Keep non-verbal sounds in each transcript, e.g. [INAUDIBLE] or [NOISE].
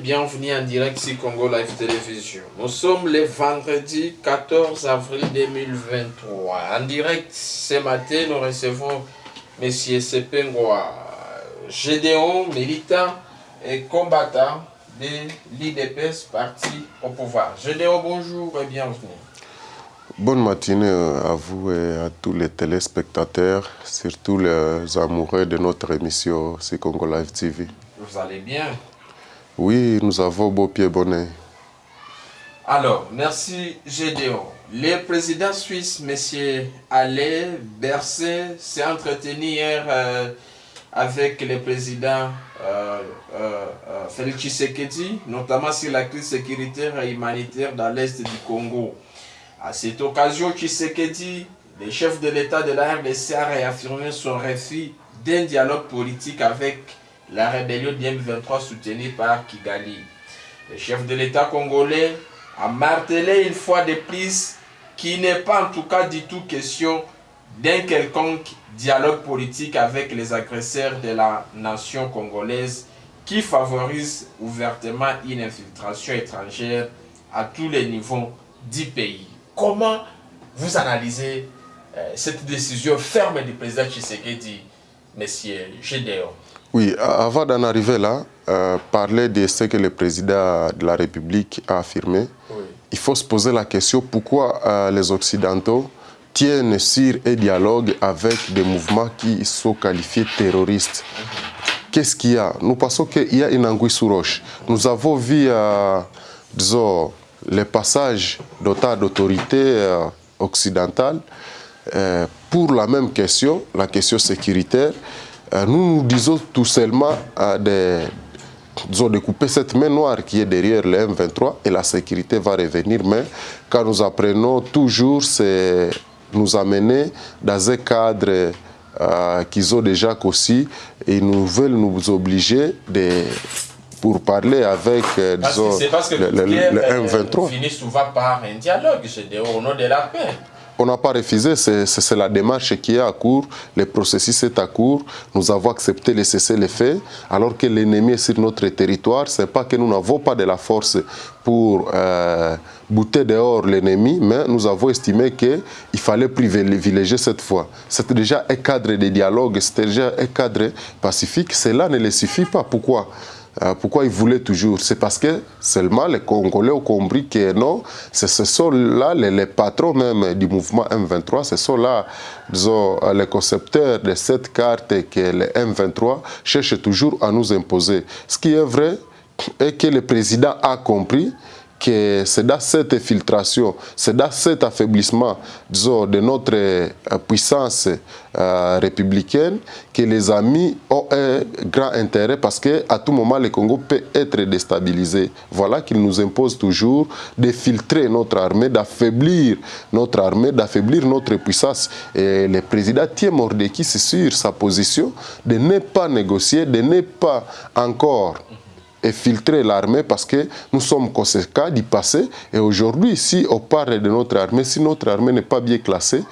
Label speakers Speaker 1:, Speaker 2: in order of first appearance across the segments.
Speaker 1: bienvenue en direct sur Congo Live Télévision. Nous sommes le vendredi 14 avril 2023. En direct, ce matin, nous recevons M. Sepengwa, Gédéon, militant et combattant de l'IDPS, parti au pouvoir. Gédéon, bonjour et bienvenue.
Speaker 2: Bonne matinée à vous et à tous les téléspectateurs, surtout les amoureux de notre émission sur Congo Live TV.
Speaker 1: Vous allez bien?
Speaker 2: Oui, nous avons beau pied bonnet.
Speaker 1: Alors, merci Gédéon. Le président suisse, M. Alain Berset, s'est entretenu hier euh, avec le président euh, euh, Félix Tshisekedi, notamment sur la crise sécuritaire et humanitaire dans l'est du Congo. À cette occasion, Tshisekedi, le chef de l'État de la RDC, a réaffirmé son refus d'un dialogue politique avec la rébellion du M23 soutenue par Kigali. Le chef de l'État congolais a martelé une fois de plus qu'il n'est pas en tout cas du tout question d'un quelconque dialogue politique avec les agresseurs de la nation congolaise qui favorise ouvertement une infiltration étrangère à tous les niveaux du pays. Comment vous analysez euh, cette décision ferme du président Tshisekedi, Monsieur Gédéon?
Speaker 2: Oui, avant d'en arriver là, euh, parler de ce que le président de la République a affirmé, il faut se poser la question pourquoi euh, les Occidentaux tiennent sur un dialogue avec des mouvements qui sont qualifiés terroristes? Qu'est-ce qu'il y a? Nous pensons qu'il y a une anguille sous roche. Nous avons vu, disons, les passages d'autant d'autorité euh, occidentale euh, pour la même question, la question sécuritaire, euh, nous nous disons tout seulement de, de couper cette main noire qui est derrière le M23 et la sécurité va revenir. Mais quand nous apprenons toujours, c'est nous amener dans un cadre qu'ils ont déjà aussi et nous veulent nous obliger de pour parler avec, euh, disons,
Speaker 1: parce que le, le, le M23. finit souvent par un dialogue, au nom de la paix.
Speaker 2: On n'a pas refusé, c'est la démarche qui est à court, le processus est à court, nous avons accepté de cesser les faits, alors que l'ennemi est sur notre territoire, ce n'est pas que nous n'avons pas de la force pour euh, bouter dehors l'ennemi, mais nous avons estimé qu'il fallait privilégier cette fois. C'était déjà un cadre de dialogue, c'était déjà un cadre pacifique, cela ne le suffit pas. Pourquoi? Euh, pourquoi ils voulaient toujours? C'est parce que seulement les Congolais ont compris que non, ce sont là les, patrons même du mouvement M23, ce sont là disons, les concepteurs de cette carte que le M23 cherche toujours à nous imposer. Ce qui est vrai est que le président a compris que c'est dans cette infiltration, c'est dans cet affaiblissement disons, de notre euh, puissance euh, républicaine que les amis ont un grand intérêt parce qu'à tout moment le Congo peut être déstabilisé. Voilà qu'il nous impose toujours de filtrer notre armée, d'affaiblir notre armée, d'affaiblir notre puissance. Et le président tient Mordeki sur sa position de ne pas négocier, de ne pas encore et filtrer l'armée parce que nous sommes conséquents du passé. Et aujourd'hui, si on parle de notre armée, si notre armée n'est pas bien classée,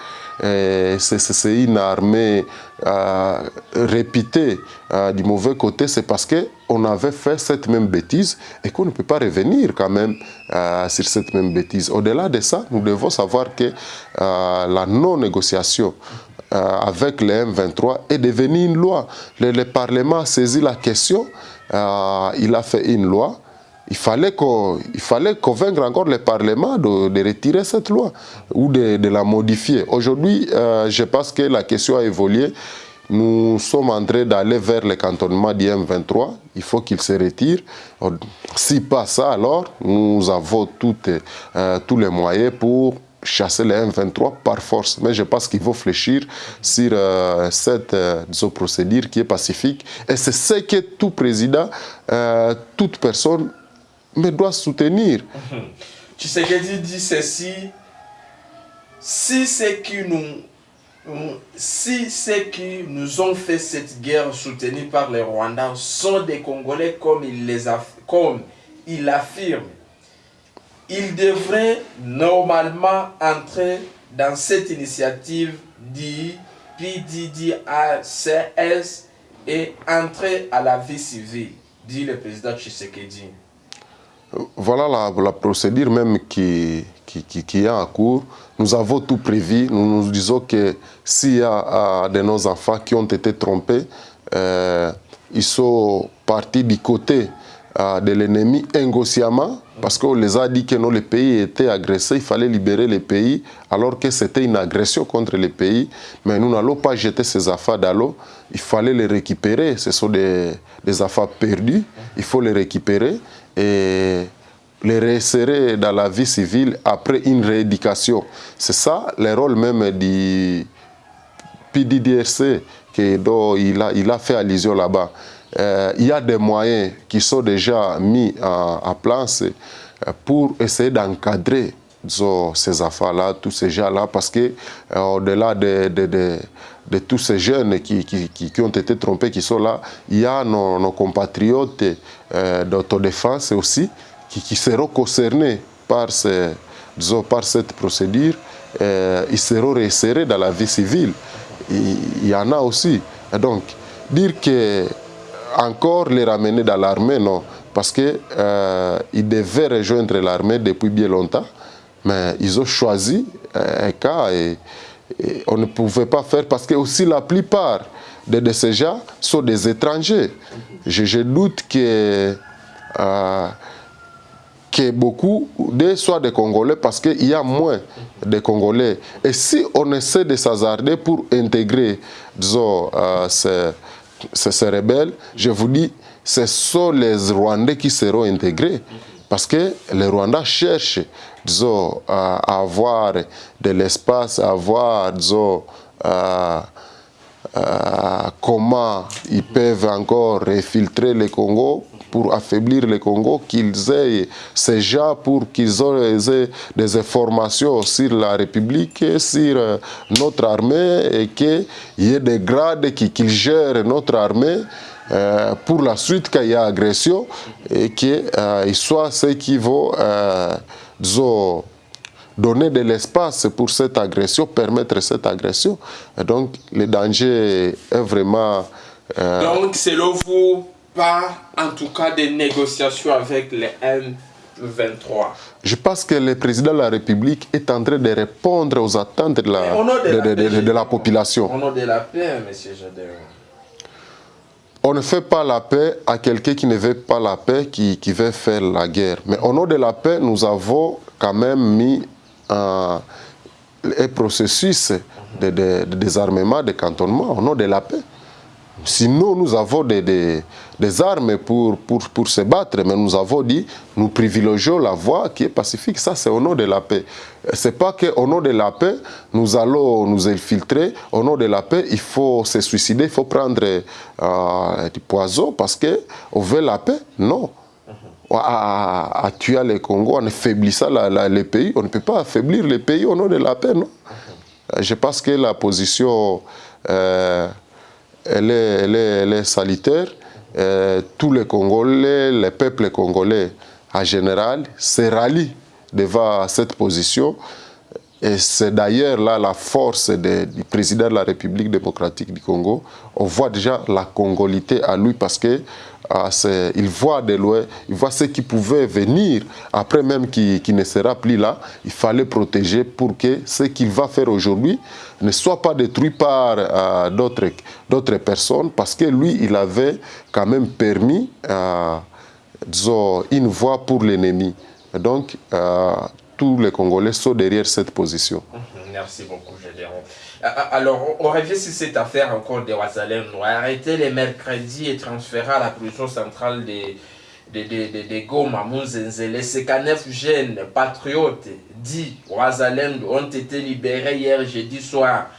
Speaker 2: eh, c'est une armée euh, réputée euh, du mauvais côté, c'est parce qu'on avait fait cette même bêtise et qu'on ne peut pas revenir quand même euh, sur cette même bêtise. Au-delà de ça, nous devons savoir que euh, la non-négociation euh, avec le M23 est devenue une loi. Le Parlement a saisi la question euh, il a fait une loi. Il fallait, fallait convaincre encore le Parlement de, retirer cette loi ou de, la modifier. Aujourd'hui, euh, je pense que la question a évolué. Nous sommes en train d'aller vers le cantonnement du M23. Il faut qu'il se retire. Si pas ça, alors nous avons euh, tous les moyens pour chasser les M23 par force. Mais je pense qu'il faut fléchir sur euh, cette euh, procédure qui est pacifique. Et c'est ce que tout président, euh, toute personne me doit soutenir.
Speaker 1: Tu sais qu'il dit ceci, si qui nous si ceux qui nous ont fait cette guerre soutenue par les Rwandais sont des Congolais comme il, les comme il affirme, il devrait normalement entrer dans cette initiative du et entrer à la vie civile. dit le président Tshisekedi
Speaker 2: Voilà la, procédure même qui, qui, qui, est en cours. Nous avons tout prévu. Nous nous disons que s'il y a de nos enfants qui ont été trompés, euh, ils sont partis du côté euh, de l'ennemi inconsciemment parce qu'on les a dit que non, le pays était agressé, il fallait libérer le pays alors que c'était une agression contre le pays. Mais nous n'allons pas jeter ces affaires dans l'eau, il fallait les récupérer. Ce sont des, affaires perdues, il faut les récupérer et les réinsérer dans la vie civile après une rééducation. C'est ça le rôle même du PDDRC dont il a, il a fait allusion là-bas. Euh, il y a des moyens qui sont déjà mis en, place euh, pour essayer d'encadrer ces affaires-là, tous ces gens-là, parce que euh, au-delà de, tous ces jeunes qui, qui, qui, ont été trompés, qui sont là, il y a nos, compatriotes d'autodéfense aussi qui, qui, seront concernés par, par cette procédure. Ils seront réinsérés dans la vie civile. Il, y en a aussi. Donc, dire que encore les ramener dans l'armée, non. Parce qu'ils euh, devaient rejoindre l'armée depuis bien longtemps, mais ils ont choisi euh, un cas et, on ne pouvait pas faire parce que aussi la plupart de, ces gens sont des étrangers. Je, doute que, euh, que beaucoup de soient des Congolais parce qu'il y a moins de Congolais. Et si on essaie de s'hasarder pour intégrer, disons, euh, ces ces rebelles, je vous dis, ce sont les Rwandais qui seront intégrés. Parce que les Rwandais cherchent, disons, à avoir de l'espace, à avoir, disons, à, à comment ils peuvent encore infiltrer le Congo pour affaiblir le Congo, qu'ils aient ces gens pour qu'ils aient des informations sur la République, sur euh, notre armée et qu'il y ait des grades qu'ils gèrent notre armée euh, pour la suite qu'il y a agression et qu'ils euh, soient ceux qui vont, euh, donner de l'espace pour cette agression, permettre cette agression. Donc, le danger est vraiment...
Speaker 1: Donc, selon vous, pas en tout cas des négociations avec les M23
Speaker 2: Je pense que le président de la République est en train de répondre aux attentes de la,
Speaker 1: de,
Speaker 2: la population.
Speaker 1: Au nom de la paix, M. Jadeo.
Speaker 2: On ne fait pas la paix à quelqu'un qui ne veut pas la paix, qui, qui veut faire la guerre. Mais au nom de la paix, nous avons quand même mis un, un processus de, désarmement, de cantonnement au nom de la paix. Sinon, nous avons des, des, armes pour, pour, pour, se battre, mais nous avons dit, nous privilégions la voie qui est pacifique. Ça, c'est au nom de la paix. Ce n'est pas qu'au nom de la paix, nous allons nous infiltrer. Au nom de la paix, il faut se suicider, il faut prendre euh, du poison parce qu'on veut la paix. Non. À, à, tuer le Congo en affaiblissant la, la, les pays. On ne peut pas affaiblir les pays au nom de la paix, non Je pense que la position... Euh, elle est, elle est, elle est. Euh, tous les Congolais, les peuples congolais en général, se rallient devant cette position. Et c'est d'ailleurs là la force du président de la République démocratique du Congo. On voit déjà la congolité à lui parce que euh, il voit de loin, il voit ce qui pouvait venir après même qui, qui, ne sera plus là. Il fallait protéger pour que ce qu'il va faire aujourd'hui ne soit pas détruit par euh, d'autres personnes parce que lui, il avait quand même permis euh, disons, une voie pour l'ennemi. Donc, euh, tous les Congolais sont derrière cette position.
Speaker 1: Merci beaucoup, Gédéon. Alors, on revient sur cette affaire encore de Ouazalem. Arrêté les mercredis et transféré à la prison centrale de, de, de, de, Goma, Mounzenzele. Ces 9 jeunes patriotes dits Ouazalem ont été libérés hier jeudi soir.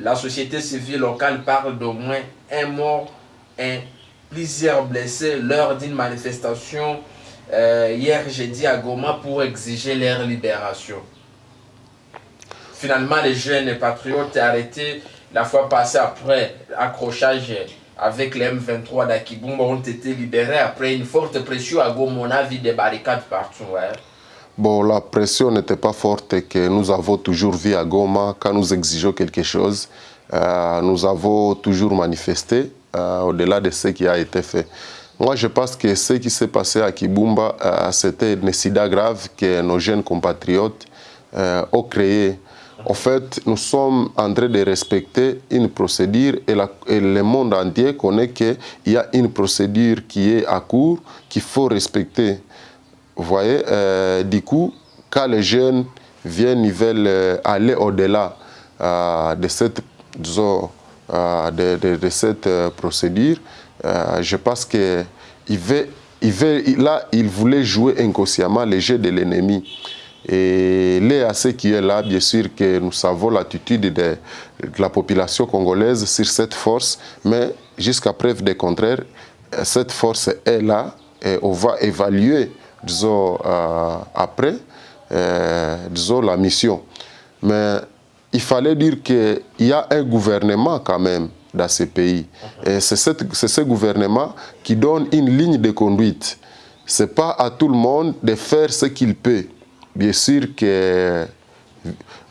Speaker 1: La société civile locale parle d'au moins un mort et plusieurs blessés lors d'une manifestation euh, hier jeudi à Goma pour exiger leur libération. Finalement, les jeunes patriotes arrêtés la fois passée après accrochage avec les M23 d'Akibumba ont été libérés après une forte pression à Goma. On a vu des barricades partout.
Speaker 2: Bon, la pression n'était pas forte que nous avons toujours vu à Goma quand nous exigeons quelque chose. Euh, nous avons toujours manifesté euh, au-delà de ce qui a été fait. Moi, je pense que ce qui s'est passé à Kibumba, euh, c'était une sida grave que nos jeunes compatriotes ont créé. En fait, nous sommes en train de respecter une procédure et, le monde entier connaît qu'il y a une procédure qui est à court, qu'il faut respecter. Vous voyez, euh, du coup, quand les jeunes viennent, ils veulent aller au-delà de cette, de, cette procédure, euh, je pense que il là, jouer inconsciemment les jeux de l'ennemi. Et l'EAC qui est là, bien sûr que nous savons l'attitude de, la population congolaise sur cette force, mais jusqu'à preuve du contraire, cette force est là et on va évaluer, disons, euh, après, euh, disons, la mission. Mais il fallait dire qu'il y a un gouvernement quand même dans ces pays. Et c'est ce gouvernement qui donne une ligne de conduite. Ce n'est pas à tout le monde de faire ce qu'il peut. Bien sûr que,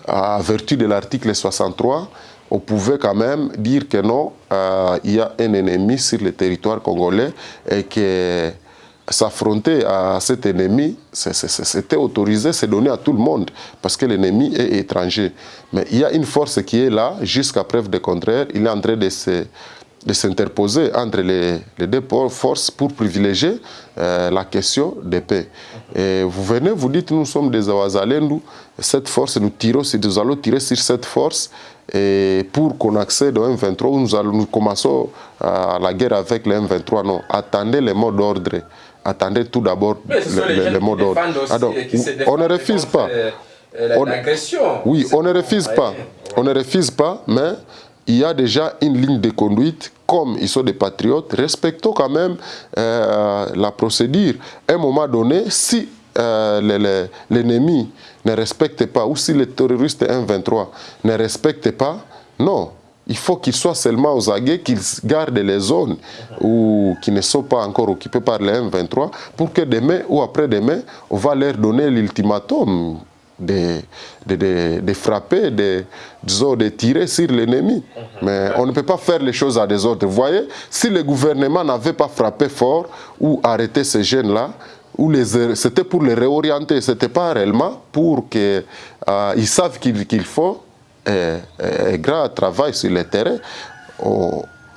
Speaker 2: à vertu de l'article 63, on pouvait quand même dire que non, euh, il y a un ennemi sur le territoire congolais et que s'affronter à cet ennemi, c'était autorisé, c'est donné à tout le monde, parce que l'ennemi est étranger. Mais il y a une force qui est là, jusqu'à preuve de contraire, il est en train de se de s'interposer entre les, deux forces pour privilégier euh, la question de paix. Et vous venez, vous dites, nous sommes des Awazalendu, cette force, nous, tirons, nous allons tirer sur cette force et pour qu'on accède au M23, nous, allons, nous commençons euh, la guerre avec le M23. Non, attendez les mots d'ordre attendez tout d'abord le, le, mot d'ordre. On ne refuse pas. oui, on ne refuse pas. On ne refuse pas, mais il y a déjà une ligne de conduite, comme ils sont des patriotes, respectons quand même euh, la procédure. À un moment donné, si euh, l'ennemi ne respecte pas, ou si les terroristes M23 ne respectent pas, non, il faut qu'ils soient seulement aux aguets, qu'ils gardent les zones qui ne sont pas encore occupées par les M23 pour que demain ou après-demain, on va leur donner l'ultimatum de, de, de, frapper, de, de tirer sur l'ennemi. Mais on ne peut pas faire les choses à des autres. Vous voyez, si le gouvernement n'avait pas frappé fort ou arrêté ces jeunes-là, c'était pour les réorienter, ce n'était pas réellement pour qu'ils euh, savent qu'il faut un grand travail sur le terrain,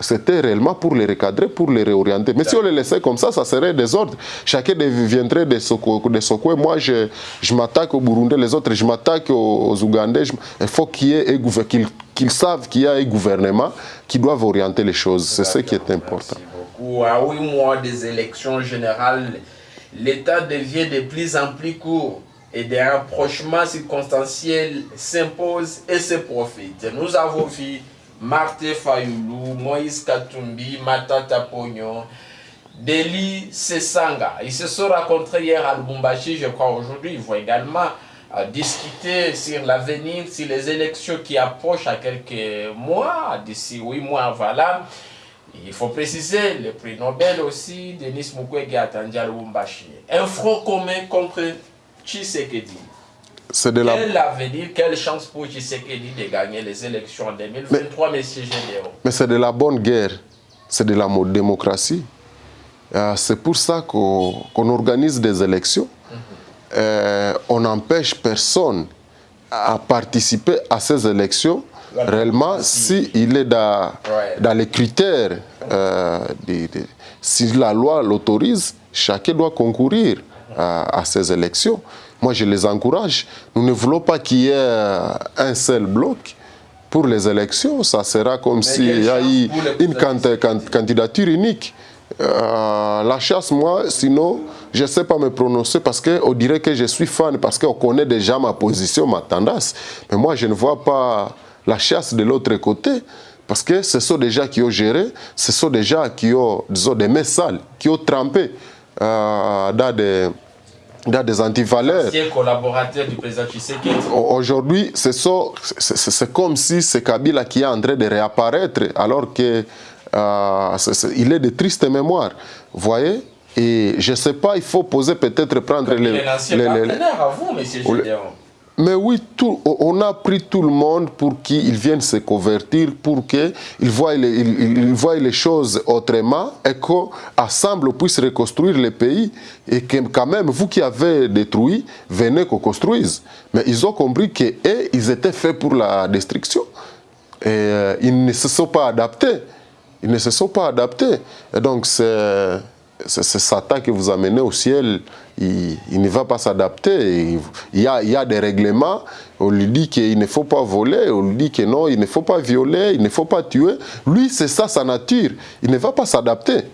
Speaker 2: c'était réellement pour les recadrer, pour les réorienter. Mais si on les laissait comme ça, ça serait désordre. Chacun deviendrait de son, coin. Moi, je, je m'attaque aux Burundais, les autres, je m'attaque aux, Ougandais. il faut qu'ils savent qu'il y a un gouvernement qui doit orienter les choses. C'est ce qui est important.
Speaker 1: Beaucoup. À huit mois des élections générales, l'État devient de plus en plus court et des rapprochements circonstanciels s'imposent et se profitent. Nous avons vu Marthe Fayoulou, Moïse Katumbi, Matata Pognon, Deli Sesanga. Ils se sont rencontrés hier à Lubumbashi, je crois aujourd'hui. Ils vont également euh, discuter sur l'avenir, sur les élections qui approchent à quelques mois, d'ici huit mois, voilà. Il faut préciser, le prix Nobel aussi, Denis Mukwege attendu à Lubumbashi. Un front commun contre Tshisekedi. C'est de la... Quel avenir, quelle chance pour Tshisekedi de gagner les élections en 2023, M. Gédéon?
Speaker 2: Mais c'est de la bonne guerre, c'est de la démocratie. Euh, c'est pour ça qu'on organise des élections. Mhm. euh, on n'empêche personne à participer à ces élections réellement s'il si est dans, dans, les critères, euh, de, de, si la loi l'autorise, chacun doit concourir à, ces élections. Moi, je les encourage. Nous ne voulons pas qu'il y ait un seul bloc pour les élections. Ça sera comme s'il y a eu une candidature unique. Euh, la chasse, moi, sinon, je ne sais pas me prononcer parce qu'on dirait que je suis fan, parce qu'on connaît déjà ma position, ma tendance. Mais moi, je ne vois pas la chasse de l'autre côté. Parce que ce sont des gens qui ont géré, ce sont des gens qui ont, disons, des mains sales, qui ont trempé euh, dans des dans des antivaleurs.
Speaker 1: collaborateur du président.
Speaker 2: Aujourd'hui, c'est comme si c'est Kabila qui est en train de réapparaître alors que euh, il est de triste mémoire. Vous voyez? Et je ne sais pas, il faut poser peut-être prendre
Speaker 1: les... les, les, les à vous, M. Gédéon.
Speaker 2: Mais oui, on a pris tout le monde pour qu'ils viennent se convertir, pour qu'ils voient, les, ils, voient les choses autrement et qu'ensemble on puisse reconstruire le pays. Et que quand même, vous qui avez détruit, venez qu'on construise. Mais ils ont compris qu'ils étaient faits pour la destruction. Et euh, ils ne se sont pas adaptés. Ils ne se sont pas adaptés. Et donc, c'est Satan qui vous amenez au ciel. Il, ne va pas s'adapter. Il, y a, des règlements. On lui dit qu'il ne faut pas voler. On lui dit que non, il ne faut pas violer, il ne faut pas tuer. Lui, c'est ça sa nature. Il ne va pas s'adapter.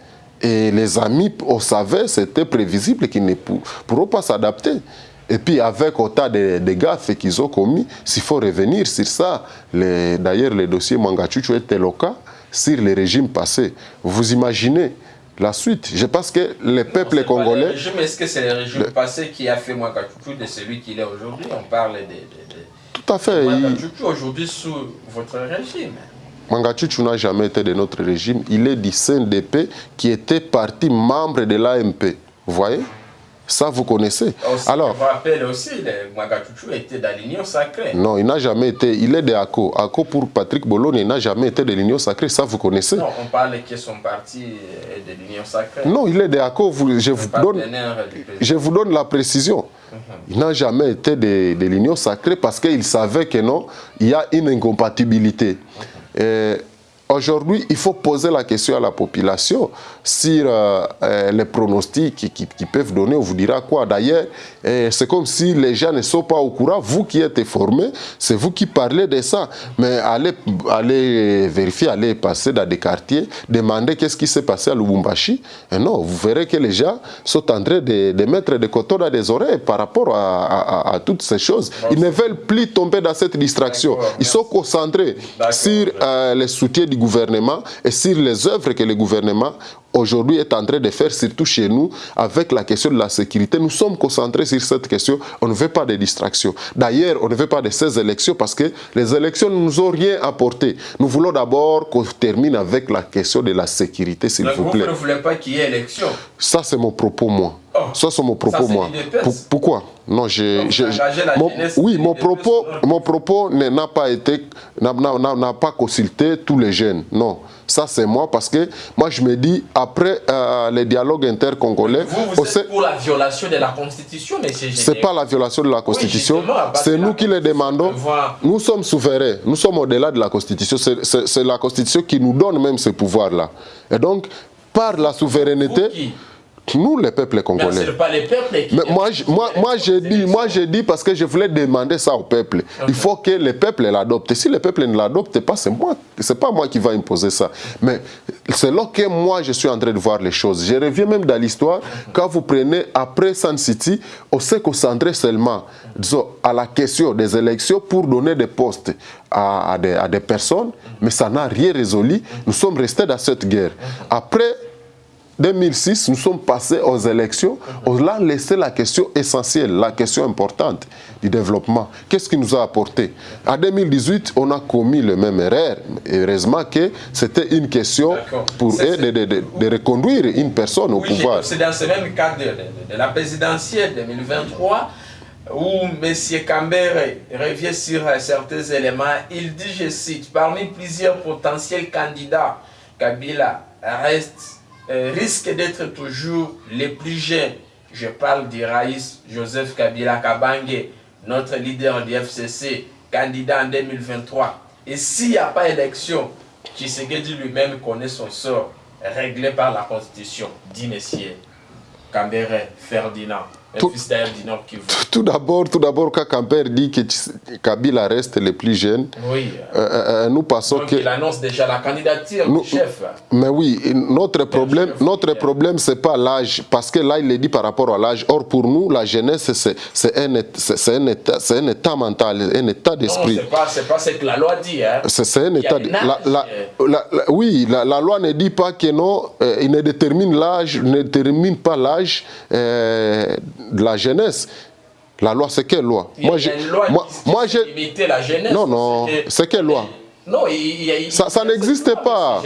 Speaker 2: Et les amis, on savait, c'était prévisible qu'ils ne pourront pas s'adapter. Et puis avec autant de, gaffes qu'ils ont commis, s'il faut revenir sur ça, d'ailleurs le dossier Mangachuchu le cas, sur les régimes passés. Vous imaginez la suite. Je pense que les peuples congolais...
Speaker 1: Est-ce que c'est le régime passé qui a fait Mangachuchu de celui qu'il est aujourd'hui? On parle de, de,
Speaker 2: Tout à fait.
Speaker 1: Mangachuchu aujourd'hui sous votre régime.
Speaker 2: Mangachuchu n'a jamais été de notre régime. Il est du CNDP qui était parti membre de l'AMP. Vous voyez? Ça, vous connaissez.
Speaker 1: Alors, je vous rappelle aussi, Mwagachuchu était dans l'Union sacrée.
Speaker 2: Non, il n'a jamais été. Il est de ACO. ACO pour Patrick Bologne, il n'a jamais été de l'Union sacrée. Ça, vous connaissez.
Speaker 1: Non, on parle que son parti est de l'Union sacrée.
Speaker 2: Non, il est de ACO. je, vous donne, je vous donne la précision. Mhm. Il n'a jamais été de, de l'Union sacrée parce qu'il savait que non, il y a une incompatibilité. Mhm. Aujourd'hui, il faut poser la question à la population sur euh, euh, les pronostics qu'ils peuvent donner. On vous dira quoi D'ailleurs, euh, c'est comme si les gens ne sont pas au courant. Vous qui êtes formés, c'est vous qui parlez de ça. Mais allez, allez vérifier, allez passer dans des quartiers, demander qu'est-ce qui s'est passé à Lubumbashi. Et non, vous verrez que les gens sont en train de, mettre des coteaux dans les oreilles par rapport à, toutes ces choses. Ils ne veulent plus tomber dans cette distraction. Ils sont concentrés sur les soutiens du gouvernement et sur les œuvres que le gouvernement aujourd'hui est en train de faire, surtout chez nous, avec la question de la sécurité. Nous sommes concentrés sur cette question. On ne veut pas de distractions. D'ailleurs, on ne veut pas de ces élections parce que les élections ne nous ont rien apporté. Nous voulons d'abord qu'on termine avec la question de la sécurité, s'il vous plaît.
Speaker 1: Vous ne voulez pas qu'il y ait élection
Speaker 2: Ça, c'est mon propos, moi. Oh. Ça, c'est mon propos, moi. pourquoi? Non, j'ai... Oui, mon propos, mon propos n'a pas été... n'a pas consulté tous les jeunes. Non. Ça, c'est moi parce que moi, je me dis, après euh, les dialogues intercongolais...
Speaker 1: Vous, vous êtes pour la violation de la Constitution, mais
Speaker 2: c'est pas la violation de la Constitution. c'est nous qui le demandons. Nous sommes souverains. Nous sommes au-delà de la Constitution. C'est la Constitution qui nous donne même ce pouvoir-là. Et donc, par la souveraineté... Nous, les peuples congolais.
Speaker 1: pas les peuples qui
Speaker 2: Mais moi, moi, moi, j'ai dit, moi, j'ai dit parce que je voulais demander ça au peuple. Il faut que le peuple l'adopte. Si le peuple ne l'adopte pas, c'est moi, c'est pas moi qui va imposer ça. Mais c'est là que moi, je suis en train de voir les choses. Je reviens même dans l'histoire. Quand vous prenez après Sun City, on s'est concentré seulement disons, à la question des élections pour donner des postes à, à, des, à des personnes, mais ça n'a rien résolu. Nous sommes restés dans cette guerre. Après 2006, nous sommes passés aux élections. On a laissé la question essentielle, la question importante du développement. Qu'est-ce qui nous a apporté? En 2018, on a commis le même erreur. Heureusement que c'était une question pour eux de, de, reconduire une personne au pouvoir.
Speaker 1: C'est dans ce même cadre de, la présidentielle 2023 où M. Cambert revient sur certains éléments. Il dit, je cite, parmi plusieurs potentiels candidats, Kabila reste euh, risque d'être toujours les plus jeunes. Je parle d'Iraïs Joseph Kabila Kabange, notre leader du FCC, candidat en 2023. Et s'il n'y a pas élection, Tshisekedi lui-même connaît son sort, réglé par la Constitution, dit Cambéré Ferdinand
Speaker 2: tout, d'abord, tout d'abord, quand Camper dit que Kabila reste le plus jeune,
Speaker 1: oui.
Speaker 2: Euh, euh, euh, nous passons
Speaker 1: Donc
Speaker 2: que...
Speaker 1: il annonce déjà la candidature du chef.
Speaker 2: Mais oui, notre problème, notre problème, c'est pas l'âge, parce que là, il est dit par rapport à l'âge. Or, pour nous, la jeunesse, c'est un, un, état, un état mental, un état d'esprit.
Speaker 1: C'est pas, pas ce que la loi dit. Hein.
Speaker 2: C'est un état... La, la, oui, la, loi ne dit pas que non, il ne détermine l'âge, ne détermine pas l'âge de la jeunesse. La loi, c'est quelle loi?
Speaker 1: Moi, j'ai. Moi, moi j'ai.
Speaker 2: la jeunesse. Non, non. C'est quelle loi?
Speaker 1: Non, il,
Speaker 2: ça, ça n'existe pas.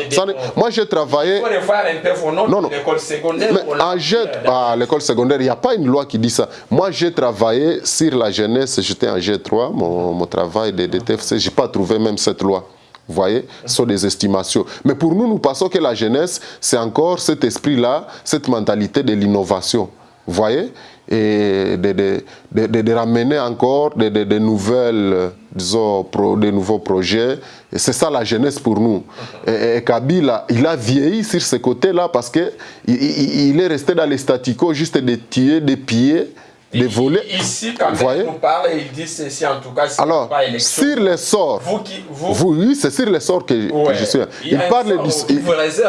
Speaker 2: moi, j'ai travaillé.
Speaker 1: Vos notes l'école secondaire.
Speaker 2: Mais à l'école secondaire, il n'y a pas une loi qui dit ça. Moi, j'ai travaillé sur la jeunesse, j'étais en G3, mon, mon travail de, de TFC, je n'ai pas trouvé même cette loi. Vous voyez, ce sont des estimations. Mais pour nous, nous pensons que la jeunesse, c'est encore cet esprit-là, cette mentalité de l'innovation. Vous voyez? Et de, de, de, ramener encore des nouvelles, disons, de nouveaux projets. Et c'est ça la jeunesse pour nous. Et, Kabila, il a vieilli sur ce côté-là parce qu'il il, est resté dans les staticos juste de tuer, de piller les volets.
Speaker 1: Ici, quand voyez? vous parle, il dit ceci en tout cas,
Speaker 2: Alors, pas élection. sur les sorts, vous qui, vous, vous oui, c'est sur les sorts que, que je suis. Il, il parle du il,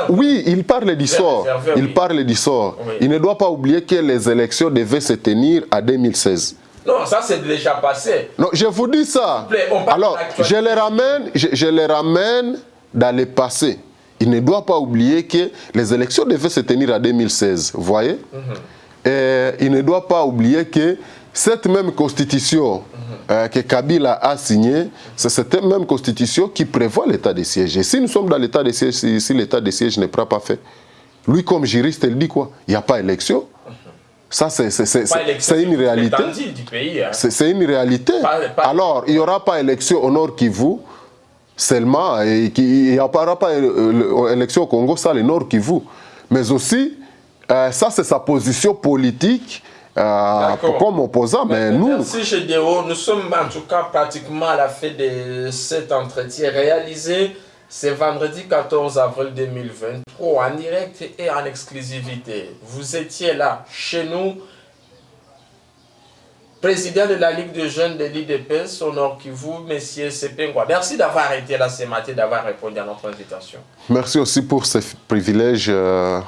Speaker 2: Oui, il parle du sort. il oui. parle du sort. Oui. Il ne doit pas oublier que les élections devaient se tenir à 2016.
Speaker 1: Non, ça c'est déjà passé.
Speaker 2: Non, je vous dis ça.
Speaker 1: Plaît,
Speaker 2: Alors, je les ramène, je, je les ramène dans le passé. Il ne doit pas oublier que les élections devaient se tenir à 2016. Vous voyez? Mm -hmm. Et il ne doit pas oublier que cette même constitution euh, que Kabila a signée, c'est cette même constitution qui prévoit l'état de siège. Et si nous sommes dans l'état de siège, si, si l'état de siège n'est pas fait, lui comme juriste, il dit quoi? Il n'y a pas élection. Ça, c'est une réalité.
Speaker 1: Hein.
Speaker 2: C'est une réalité. Pas, pas Alors, il n'y aura pas élection au Nord Kivu seulement, et il n'y aura pas élection au Congo, ça, le Nord Kivu. Mais aussi, euh, ça, c'est sa position politique euh, comme opposant, mais, mais nous...
Speaker 1: Merci Gédéo. Nous sommes en tout cas pratiquement à la fin de cet entretien réalisé. C'est vendredi 14 avril 2023 en direct et en exclusivité. Vous étiez là chez nous. Président de la Ligue de jeunes de l'IDPS, Honor Kivu, Messieurs Sepengwa. Merci d'avoir été là ce matin, d'avoir répondu à notre invitation.
Speaker 2: Merci aussi pour ce privilège. Euh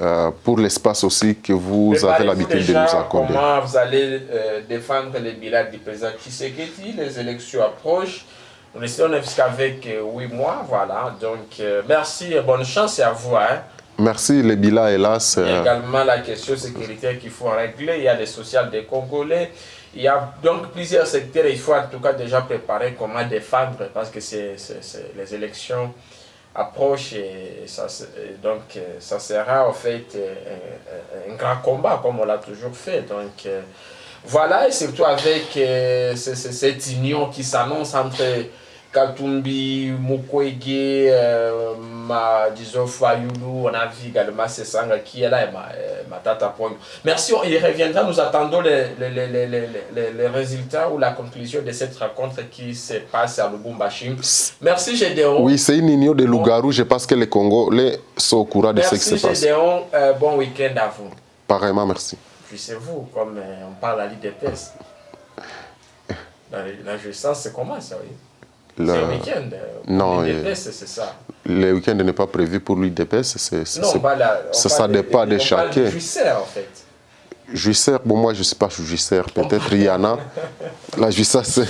Speaker 2: euh, pour l'espace aussi que vous avez l'habitude de nous accorder.
Speaker 1: Comment vous allez euh, défendre les bilans du président Tshisekedi Les élections approchent. Nous essayons jusqu'avec euh, 8 mois, voilà. Donc, euh, merci et bonne chance à vous. Hein.
Speaker 2: Merci, les bilans, hélas.
Speaker 1: Il y a également la question sécuritaire qu'il faut régler. Il y a les sociales des Congolais. Il y a donc plusieurs secteurs. Il faut en tout cas déjà préparer comment défendre parce que c'est les élections approche et, ça, donc ça sera en fait un, un, grand combat comme on l'a toujours fait. Donc voilà, et surtout avec cette union qui s'annonce entre Katumbi, Mukwege, euh, ma, disons Fayulu, on a vu également Sesanga qui est là et ma, euh, ma tata Ponyo. Merci, il reviendra, nous attendons les, les, les, les, les, résultats ou la conclusion de cette rencontre qui se passe à Lubumbashi. Merci Gédéon.
Speaker 2: Oui, c'est une union de Lougarou, je pense que les Congolais sont au courant de ce qui se passe.
Speaker 1: Merci Gédéon, euh, bon week-end à vous.
Speaker 2: Pareillement, merci.
Speaker 1: Puissez-vous, comme on parle à l'IDPS. La, la jouissance, c'est comment ça, oui? Le... C'est un week-end. Euh,
Speaker 2: non,
Speaker 1: l'IDPS, c'est ça.
Speaker 2: Le week-end n'est pas prévu pour l'IDPS.
Speaker 1: Non, pas la,
Speaker 2: ça, ça dépend de, de chacun.
Speaker 1: On parle en fait.
Speaker 2: Juisseur, bon, moi je ne sais pas juisseur, peut-être Yana. [LAUGHS] la juisseur, c'est.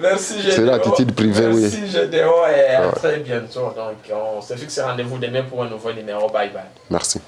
Speaker 1: Merci,
Speaker 2: C'est l'attitude privée,
Speaker 1: Merci,
Speaker 2: oui.
Speaker 1: Merci, Gédéo, et à ouais. très bientôt. Donc, on se fixe rendez-vous demain pour un nouveau numéro. Bye bye.
Speaker 2: Merci.